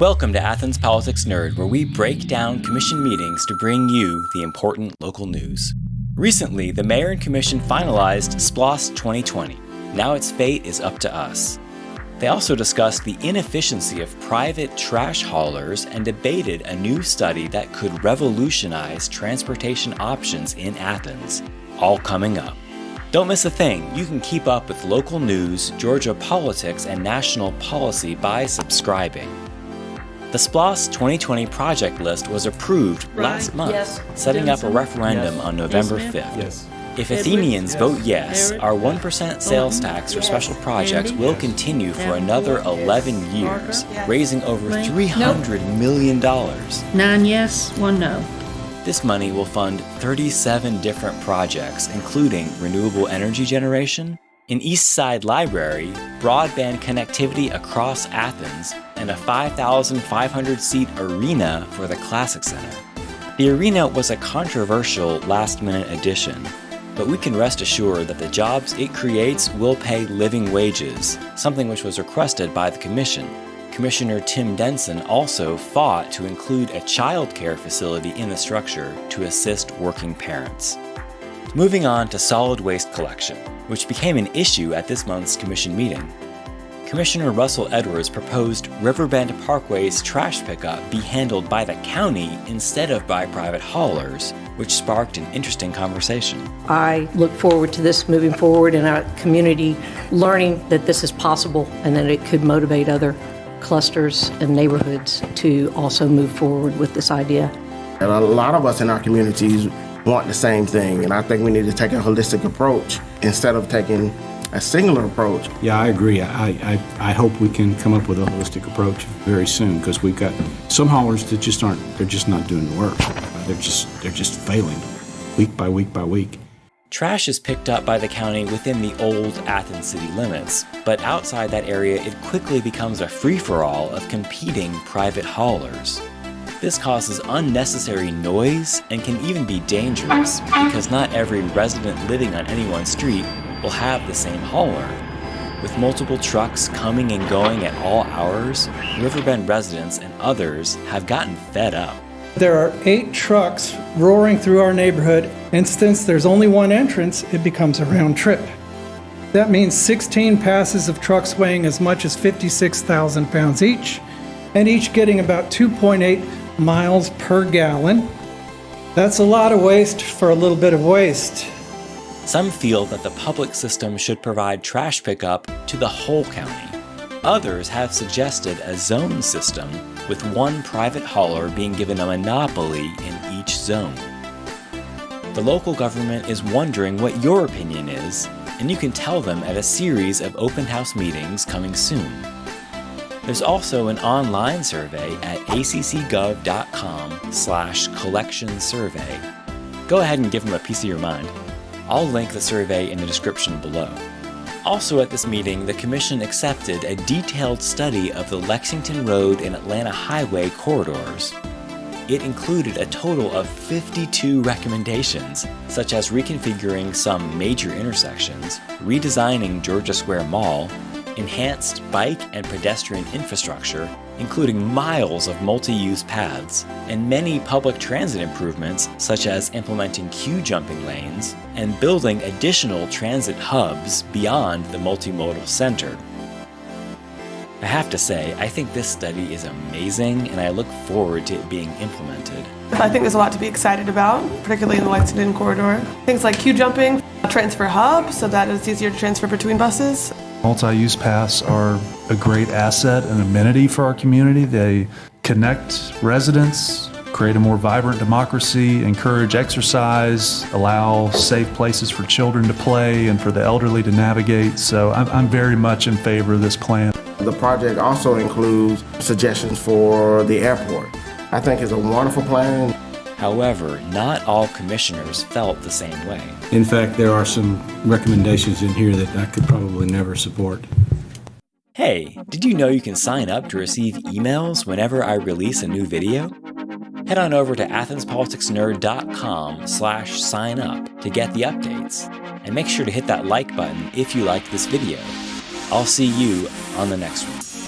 Welcome to Athens Politics Nerd, where we break down commission meetings to bring you the important local news. Recently, the mayor and commission finalized SPLOST 2020. Now its fate is up to us. They also discussed the inefficiency of private trash haulers and debated a new study that could revolutionize transportation options in Athens. All coming up. Don't miss a thing. You can keep up with local news, Georgia politics, and national policy by subscribing. The SPLOST 2020 project list was approved Right. last month, Yes. setting up a referendum Yes. on November Yes, 5th. Yes. If Athenians Yes. vote yes, Barrett? our 1% sales Bolton? tax for Yes. special projects Andy? will Yes. continue for Davenport? another Yes. 11 years, Parker? raising over Lane? $300 million. Nine yes, one no. This money will fund 37 different projects, including renewable energy generation, an East Side library, broadband connectivity across Athens, and a 5,500 seat arena for the Classic Center. The arena was a controversial last minute addition, but we can rest assured that the jobs it creates will pay living wages, something which was requested by the Commission. Commissioner Tim Denson also fought to include a child care facility in the structure to assist working parents. Moving on to solid waste collection, which became an issue at this month's Commission meeting. Commissioner Russell Edwards proposed Riverbend Parkway's trash pickup be handled by the county instead of by private haulers, which sparked an interesting conversation. I look forward to this moving forward and our community learning that this is possible and that it could motivate other clusters and neighborhoods to also move forward with this idea. And a lot of us in our communities want the same thing, and I think we need to take a holistic approach instead of taking a singular approach. Yeah, I agree. I, I, I hope we can come up with a holistic approach very soon because we've got some haulers that just aren't, they're just not doing the work. They're just, they're just failing week by week by week. Trash is picked up by the county within the old Athens city limits, but outside that area it quickly becomes a free-for-all of competing private haulers. This causes unnecessary noise and can even be dangerous because not every resident living on any one street will have the same hauler. With multiple trucks coming and going at all hours, Riverbend residents and others have gotten fed up. There are eight trucks roaring through our neighborhood, and since there's only one entrance, it becomes a round trip. That means 16 passes of trucks weighing as much as 56,000 pounds each, and each getting about 2.8 miles per gallon. That's a lot of waste for a little bit of waste. Some feel that the public system should provide trash pickup to the whole county. Others have suggested a zone system with one private hauler being given a monopoly in each zone. The local government is wondering what your opinion is, and you can tell them at a series of open house meetings coming soon. There's also an online survey at accgov.com slash collection survey. Go ahead and give them a piece of your mind. I'll link the survey in the description below. Also at this meeting, the Commission accepted a detailed study of the Lexington Road and Atlanta Highway corridors. It included a total of 52 recommendations, such as reconfiguring some major intersections, redesigning Georgia Square Mall, enhanced bike and pedestrian infrastructure, including miles of multi-use paths, and many public transit improvements such as implementing queue jumping lanes and building additional transit hubs beyond the multimodal center. I have to say, I think this study is amazing and I look forward to it being implemented. I think there's a lot to be excited about, particularly in the Lexington corridor. Things like queue jumping, transfer hub, so that it's easier to transfer between buses. Multi-use paths are a great asset and amenity for our community. They connect residents, create a more vibrant democracy, encourage exercise, allow safe places for children to play and for the elderly to navigate. So I'm, I'm very much in favor of this plan. The project also includes suggestions for the airport. I think it's a wonderful plan. However, not all commissioners felt the same way. In fact, there are some recommendations in here that I could probably never support. Hey, did you know you can sign up to receive emails whenever I release a new video? Head on over to athenspoliticsnerd.com slash sign up to get the updates. And make sure to hit that like button if you liked this video. I'll see you on the next one.